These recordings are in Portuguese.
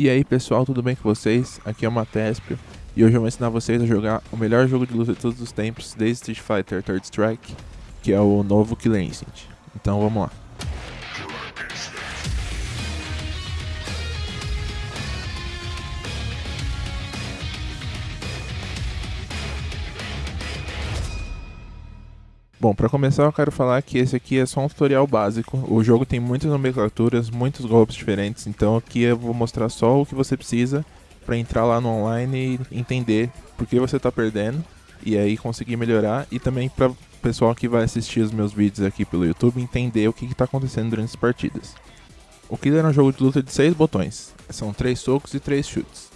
E aí pessoal, tudo bem com vocês? Aqui é o Matespio e hoje eu vou ensinar vocês a jogar o melhor jogo de luta de todos os tempos desde Street Fighter Third Strike, que é o novo Killer Instinct. Então vamos lá. Bom, para começar eu quero falar que esse aqui é só um tutorial básico. O jogo tem muitas nomenclaturas, muitos golpes diferentes, então aqui eu vou mostrar só o que você precisa para entrar lá no online e entender por que você está perdendo e aí conseguir melhorar e também para o pessoal que vai assistir os meus vídeos aqui pelo YouTube entender o que está acontecendo durante as partidas. O Killer é um jogo de luta de 6 botões, são 3 socos e 3 chutes.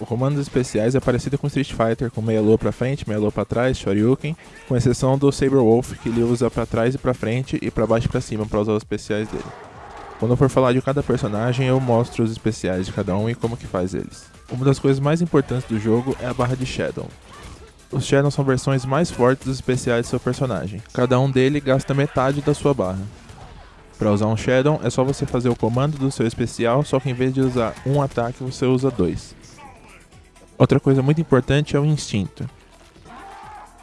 O comando especiais é parecido com Street Fighter, com meia lua pra frente, meia lua pra trás, Shoryuken, com exceção do Saber Wolf, que ele usa pra trás e pra frente e pra baixo e pra cima para usar os especiais dele. Quando eu for falar de cada personagem, eu mostro os especiais de cada um e como que faz eles. Uma das coisas mais importantes do jogo é a barra de Shadow. Os Shadows são versões mais fortes dos especiais do seu personagem. Cada um dele gasta metade da sua barra. Para usar um Shadow, é só você fazer o comando do seu especial, só que em vez de usar um ataque, você usa dois. Outra coisa muito importante é o instinto.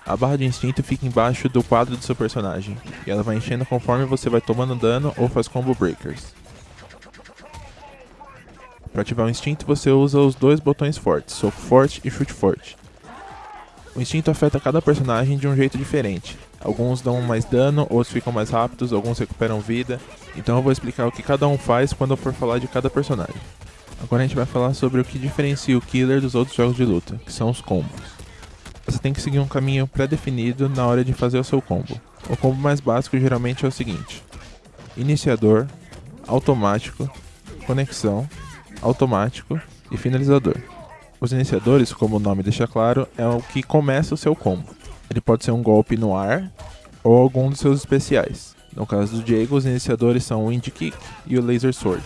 A barra de instinto fica embaixo do quadro do seu personagem, e ela vai enchendo conforme você vai tomando dano ou faz combo breakers. Para ativar o instinto, você usa os dois botões fortes, soco forte e chute forte. O instinto afeta cada personagem de um jeito diferente. Alguns dão mais dano, outros ficam mais rápidos, alguns recuperam vida. Então eu vou explicar o que cada um faz quando eu for falar de cada personagem. Agora a gente vai falar sobre o que diferencia o Killer dos outros jogos de luta, que são os combos. Você tem que seguir um caminho pré-definido na hora de fazer o seu combo. O combo mais básico geralmente é o seguinte: iniciador, automático, conexão, automático e finalizador. Os iniciadores, como o nome deixa claro, é o que começa o seu combo. Ele pode ser um golpe no ar ou algum dos seus especiais. No caso do Diego, os iniciadores são o Wind Kick e o Laser Sword.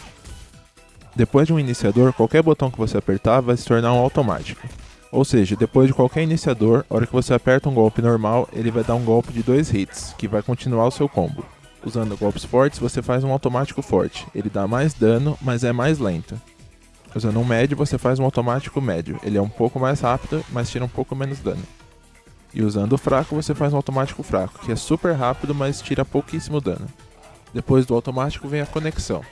Depois de um iniciador, qualquer botão que você apertar vai se tornar um automático. Ou seja, depois de qualquer iniciador, a hora que você aperta um golpe normal, ele vai dar um golpe de dois hits, que vai continuar o seu combo. Usando golpes fortes, você faz um automático forte. Ele dá mais dano, mas é mais lento. Usando um médio, você faz um automático médio. Ele é um pouco mais rápido, mas tira um pouco menos dano. E usando o fraco, você faz um automático fraco, que é super rápido, mas tira pouquíssimo dano. Depois do automático vem a conexão.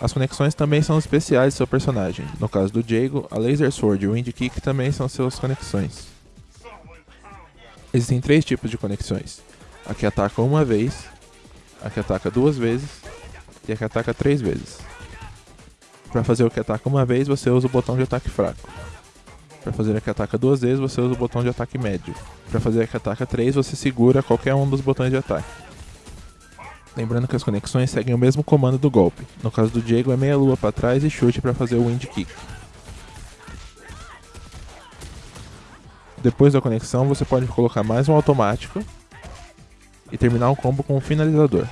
As conexões também são especiais do seu personagem. No caso do Diego, a Laser Sword e o Wind Kick também são suas conexões. Existem três tipos de conexões. A que ataca uma vez, a que ataca duas vezes e a que ataca três vezes. Para fazer o que ataca uma vez, você usa o botão de ataque fraco. Para fazer a que ataca duas vezes, você usa o botão de ataque médio. Para fazer a que ataca três, você segura qualquer um dos botões de ataque. Lembrando que as conexões seguem o mesmo comando do golpe. No caso do Diego é meia lua para trás e chute para fazer o wind kick. Depois da conexão você pode colocar mais um automático e terminar o combo com um finalizador.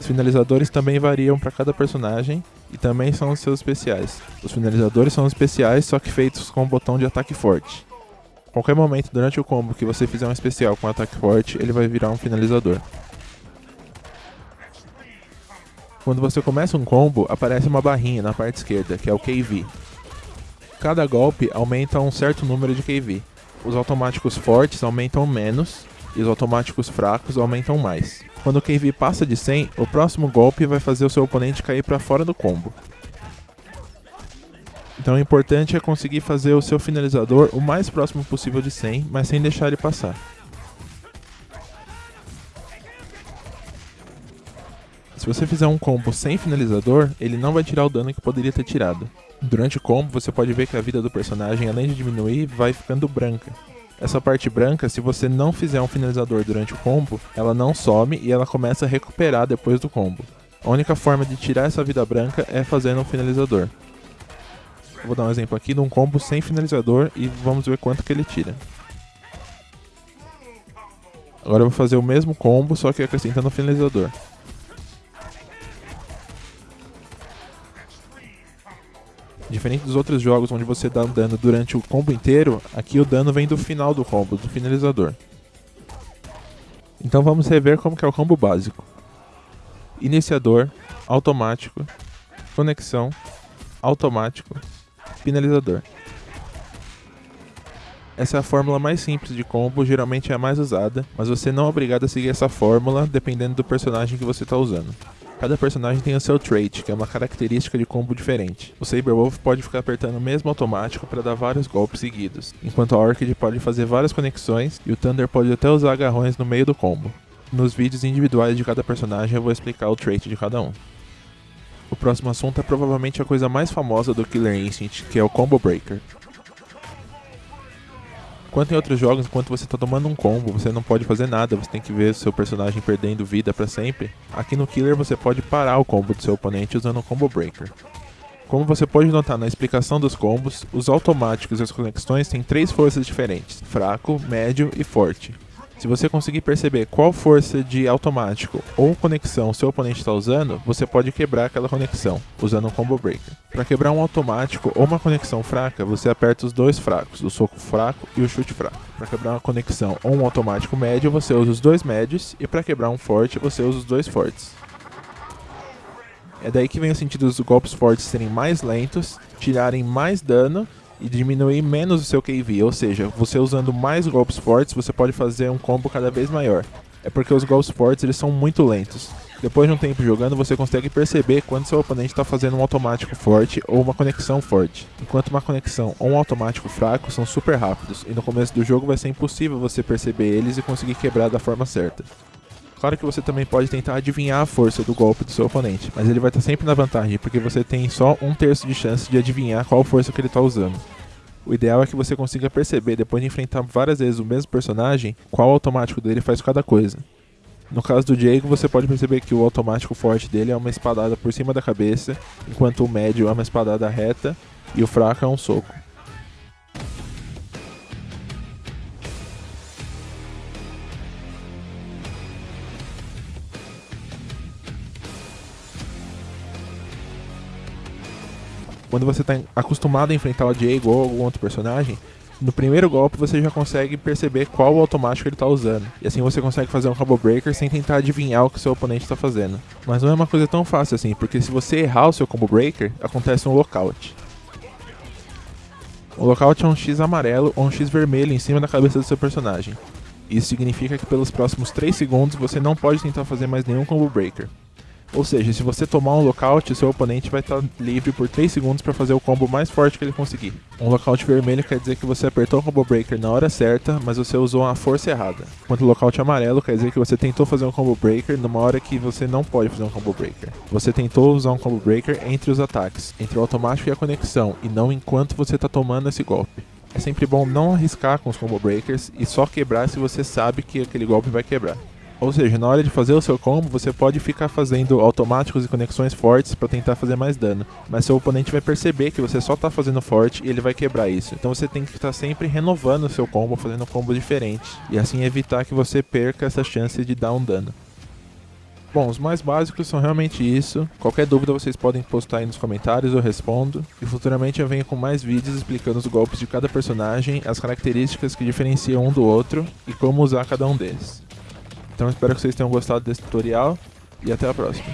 Os finalizadores também variam para cada personagem e também são os seus especiais. Os finalizadores são especiais, só que feitos com o botão de ataque forte. Qualquer momento durante o combo que você fizer um especial com ataque forte, ele vai virar um finalizador. Quando você começa um combo, aparece uma barrinha na parte esquerda, que é o KV. Cada golpe aumenta um certo número de KV. Os automáticos fortes aumentam menos e os automáticos fracos aumentam mais. Quando o KV passa de 100, o próximo golpe vai fazer o seu oponente cair para fora do combo. Então o importante é conseguir fazer o seu finalizador o mais próximo possível de 100, mas sem deixar ele passar. Se você fizer um combo sem finalizador, ele não vai tirar o dano que poderia ter tirado. Durante o combo, você pode ver que a vida do personagem, além de diminuir, vai ficando branca. Essa parte branca, se você não fizer um finalizador durante o combo, ela não some e ela começa a recuperar depois do combo. A única forma de tirar essa vida branca é fazendo um finalizador. Vou dar um exemplo aqui de um combo sem finalizador e vamos ver quanto que ele tira. Agora eu vou fazer o mesmo combo, só que acrescentando o finalizador. Diferente dos outros jogos onde você dá dano durante o combo inteiro, aqui o dano vem do final do combo, do finalizador. Então vamos rever como que é o combo básico. Iniciador, automático, conexão, automático, finalizador. Essa é a fórmula mais simples de combo, geralmente é a mais usada, mas você não é obrigado a seguir essa fórmula dependendo do personagem que você está usando. Cada personagem tem o seu trait, que é uma característica de combo diferente. O Saberwolf pode ficar apertando o mesmo automático para dar vários golpes seguidos, enquanto a Orchid pode fazer várias conexões e o Thunder pode até usar agarrões no meio do combo. Nos vídeos individuais de cada personagem eu vou explicar o trait de cada um. O próximo assunto é provavelmente a coisa mais famosa do Killer Instinct, que é o Combo Breaker. Enquanto em outros jogos, enquanto você está tomando um combo, você não pode fazer nada, você tem que ver seu personagem perdendo vida para sempre. Aqui no Killer você pode parar o combo do seu oponente usando o Combo Breaker. Como você pode notar na explicação dos combos, os automáticos e as conexões têm três forças diferentes, fraco, médio e forte. Se você conseguir perceber qual força de automático ou conexão seu oponente está usando, você pode quebrar aquela conexão, usando um Combo Breaker. Para quebrar um automático ou uma conexão fraca, você aperta os dois fracos, o soco fraco e o chute fraco. Para quebrar uma conexão ou um automático médio, você usa os dois médios, e para quebrar um forte, você usa os dois fortes. É daí que vem o sentido dos golpes fortes serem mais lentos, tirarem mais dano e diminuir menos o seu KV, ou seja, você usando mais golpes fortes, você pode fazer um combo cada vez maior. É porque os golpes fortes eles são muito lentos. Depois de um tempo jogando, você consegue perceber quando seu oponente está fazendo um automático forte ou uma conexão forte. Enquanto uma conexão ou um automático fraco são super rápidos, e no começo do jogo vai ser impossível você perceber eles e conseguir quebrar da forma certa. Claro que você também pode tentar adivinhar a força do golpe do seu oponente, mas ele vai estar sempre na vantagem, porque você tem só um terço de chance de adivinhar qual força que ele está usando. O ideal é que você consiga perceber, depois de enfrentar várias vezes o mesmo personagem, qual automático dele faz cada coisa. No caso do Diego, você pode perceber que o automático forte dele é uma espadada por cima da cabeça, enquanto o médio é uma espadada reta e o fraco é um soco. Quando você está acostumado a enfrentar o Diego ou algum outro personagem, no primeiro golpe você já consegue perceber qual automático ele está usando. E assim você consegue fazer um combo breaker sem tentar adivinhar o que seu oponente está fazendo. Mas não é uma coisa tão fácil assim, porque se você errar o seu combo breaker, acontece um lockout. O lockout é um X amarelo ou um X vermelho em cima da cabeça do seu personagem. Isso significa que pelos próximos 3 segundos você não pode tentar fazer mais nenhum combo breaker. Ou seja, se você tomar um lockout, seu oponente vai estar livre por 3 segundos para fazer o combo mais forte que ele conseguir. Um lockout vermelho quer dizer que você apertou o combo breaker na hora certa, mas você usou a força errada. Enquanto o lockout amarelo quer dizer que você tentou fazer um combo breaker numa hora que você não pode fazer um combo breaker. Você tentou usar um combo breaker entre os ataques, entre o automático e a conexão, e não enquanto você está tomando esse golpe. É sempre bom não arriscar com os combo breakers e só quebrar se você sabe que aquele golpe vai quebrar. Ou seja, na hora de fazer o seu combo, você pode ficar fazendo automáticos e conexões fortes para tentar fazer mais dano. Mas seu oponente vai perceber que você só está fazendo forte e ele vai quebrar isso. Então você tem que estar sempre renovando o seu combo, fazendo um combo diferente. E assim evitar que você perca essa chance de dar um dano. Bom, os mais básicos são realmente isso. Qualquer dúvida vocês podem postar aí nos comentários, eu respondo. E futuramente eu venho com mais vídeos explicando os golpes de cada personagem, as características que diferenciam um do outro e como usar cada um deles. Então espero que vocês tenham gostado desse tutorial e até a próxima.